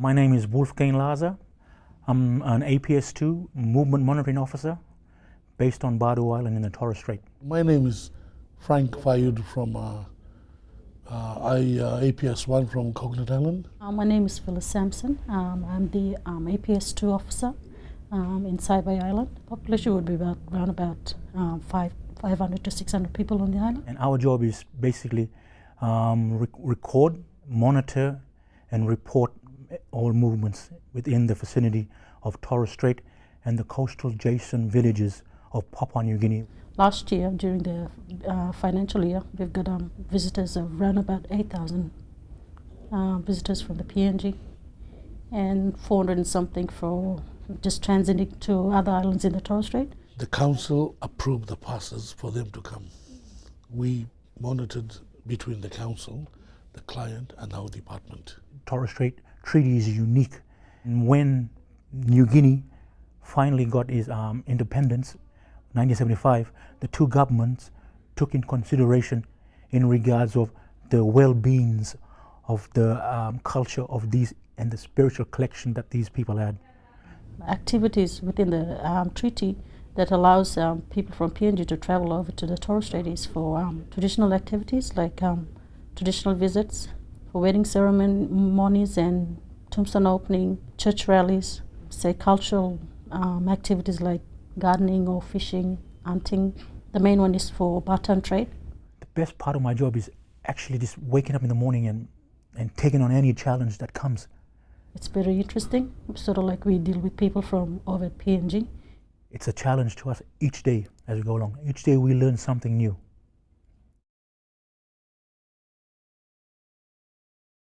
My name is Wolfgang Laza. I'm an APS-2 movement monitoring officer based on Badu Island in the Torres Strait. My name is Frank Fayud from uh, uh, I, uh, APS-1 from Coconut Island. Uh, my name is Phyllis Sampson. Um, I'm the um, APS-2 officer um, in Saibai Island. Population would be about around about um, five, 500 to 600 people on the island. And our job is basically um, rec record, monitor, and report all movements within the vicinity of Torres Strait and the coastal adjacent villages of Papua New Guinea. Last year, during the uh, financial year, we've got um, visitors of around about 8,000 uh, visitors from the PNG and 400 and something for just transiting to other islands in the Torres Strait. The council approved the passes for them to come. We monitored between the council, the client, and our department. Torres Strait Treaty is unique. When New Guinea finally got its um, independence, 1975, the two governments took in consideration in regards of the well-beings of the um, culture of these and the spiritual collection that these people had. Activities within the um, treaty that allows um, people from PNG to travel over to the Torres Strait is for um, traditional activities like um, traditional visits, for wedding ceremonies and tombstone opening, church rallies, say cultural um, activities like gardening or fishing, hunting. The main one is for barter trade. The best part of my job is actually just waking up in the morning and, and taking on any challenge that comes. It's very interesting, sort of like we deal with people from over at PNG. It's a challenge to us each day as we go along. Each day we learn something new.